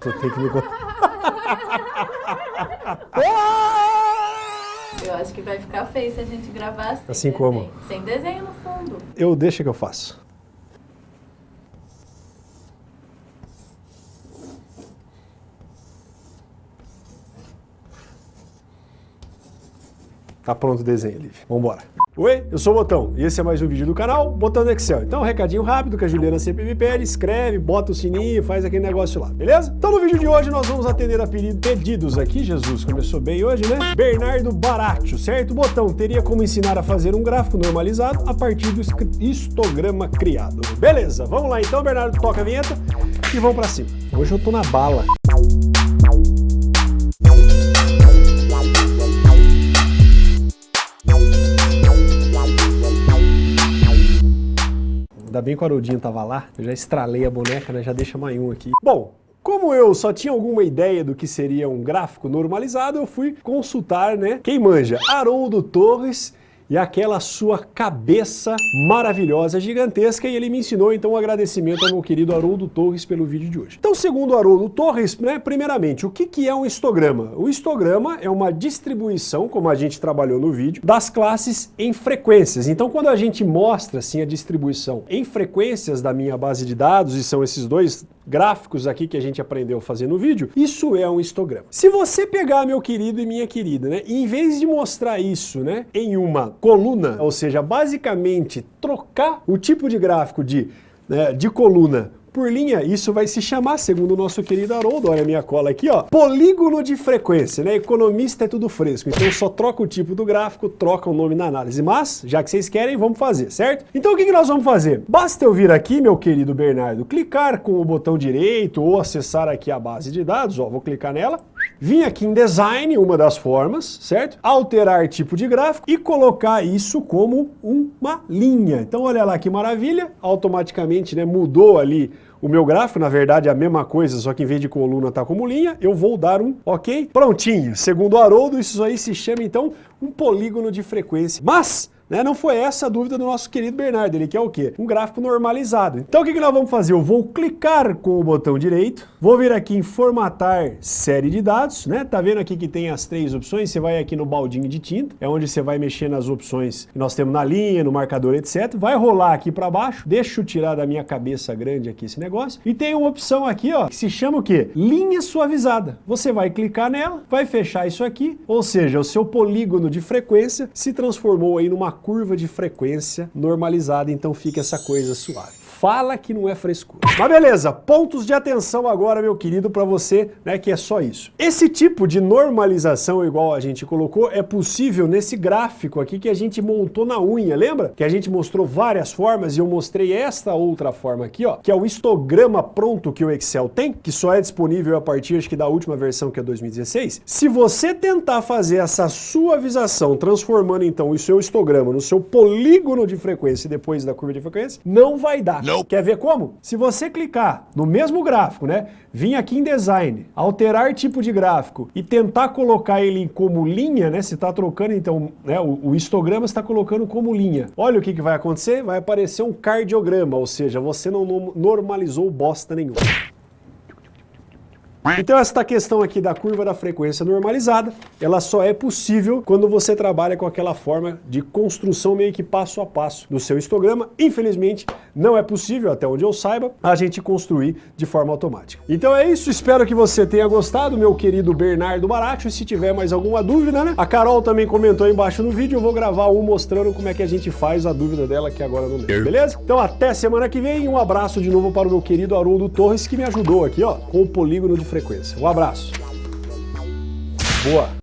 Tu tem que me... Eu acho que vai ficar feio se a gente gravar assim. Assim como? desenho. Sem desenho no fundo. Eu deixo que eu faço. Tá pronto o desenho, Liv. Vambora. Oi, eu sou o Botão e esse é mais um vídeo do canal Botão do Excel. Então, um recadinho rápido que a Juliana sempre me pede, escreve, bota o sininho, faz aquele negócio lá, beleza? Então, no vídeo de hoje nós vamos atender a pedidos aqui, Jesus, começou bem hoje, né? Bernardo Baratio, certo? Botão, teria como ensinar a fazer um gráfico normalizado a partir do histograma criado. Beleza, vamos lá então, Bernardo, toca a vinheta e vamos pra cima. Hoje eu tô na bala. Ainda bem que o Haroldinho tava lá, eu já estralei a boneca, né? Já deixa mais um aqui. Bom, como eu só tinha alguma ideia do que seria um gráfico normalizado, eu fui consultar, né? Quem manja? Haroldo Torres e aquela sua cabeça maravilhosa, gigantesca, e ele me ensinou então um agradecimento ao meu querido Haroldo Torres pelo vídeo de hoje. Então, segundo o Haroldo Torres, né, primeiramente, o que, que é um histograma? O histograma é uma distribuição, como a gente trabalhou no vídeo, das classes em frequências. Então, quando a gente mostra assim, a distribuição em frequências da minha base de dados, e são esses dois gráficos aqui que a gente aprendeu a fazer no vídeo, isso é um histograma. Se você pegar, meu querido e minha querida, né, e em vez de mostrar isso né, em uma coluna, ou seja, basicamente trocar o tipo de gráfico de, né, de coluna por linha, isso vai se chamar, segundo o nosso querido Haroldo, olha a minha cola aqui, ó, polígono de frequência, né? Economista é tudo fresco, então só troca o tipo do gráfico, troca o nome na análise, mas, já que vocês querem, vamos fazer, certo? Então o que, que nós vamos fazer? Basta eu vir aqui, meu querido Bernardo, clicar com o botão direito ou acessar aqui a base de dados, ó, vou clicar nela, Vim aqui em Design, uma das formas, certo? Alterar tipo de gráfico e colocar isso como uma linha. Então olha lá que maravilha, automaticamente né, mudou ali o meu gráfico, na verdade é a mesma coisa, só que em vez de coluna tá como linha, eu vou dar um ok. Prontinho, segundo o Haroldo, isso aí se chama então um polígono de frequência. Mas né? Não foi essa a dúvida do nosso querido Bernardo, ele quer o quê? Um gráfico normalizado. Então o que, que nós vamos fazer? Eu vou clicar com o botão direito, vou vir aqui em formatar série de dados, né? Tá vendo aqui que tem as três opções? Você vai aqui no baldinho de tinta, é onde você vai mexer nas opções que nós temos na linha, no marcador, etc. Vai rolar aqui para baixo, deixa eu tirar da minha cabeça grande aqui esse negócio, e tem uma opção aqui, ó, que se chama o quê? Linha suavizada. Você vai clicar nela, vai fechar isso aqui, ou seja, o seu polígono de frequência se transformou aí numa curva de frequência normalizada, então fica essa coisa suave fala que não é frescura. Mas beleza, pontos de atenção agora, meu querido, para você, né, que é só isso. Esse tipo de normalização, igual a gente colocou, é possível nesse gráfico aqui que a gente montou na unha, lembra? Que a gente mostrou várias formas e eu mostrei esta outra forma aqui, ó, que é o histograma pronto que o Excel tem, que só é disponível a partir, acho que da última versão, que é 2016. Se você tentar fazer essa suavização, transformando então o seu histograma no seu polígono de frequência depois da curva de frequência, não vai dar. Quer ver como? Se você clicar no mesmo gráfico, né, vir aqui em Design, alterar tipo de gráfico e tentar colocar ele como linha, né, se está trocando então, né, o, o histograma está colocando como linha. Olha o que, que vai acontecer, vai aparecer um cardiograma, ou seja, você não normalizou bosta nenhuma. Então esta questão aqui da curva da frequência normalizada, ela só é possível quando você trabalha com aquela forma de construção meio que passo a passo do seu histograma. Infelizmente, não é possível, até onde eu saiba, a gente construir de forma automática. Então é isso, espero que você tenha gostado, meu querido Bernardo Baracho, se tiver mais alguma dúvida, né? A Carol também comentou aí embaixo no vídeo, eu vou gravar um mostrando como é que a gente faz a dúvida dela, que agora não lembro, beleza? Então até semana que vem, um abraço de novo para o meu querido Haroldo Torres, que me ajudou aqui, ó, com o polígono de frequência frequência. Um abraço. Boa!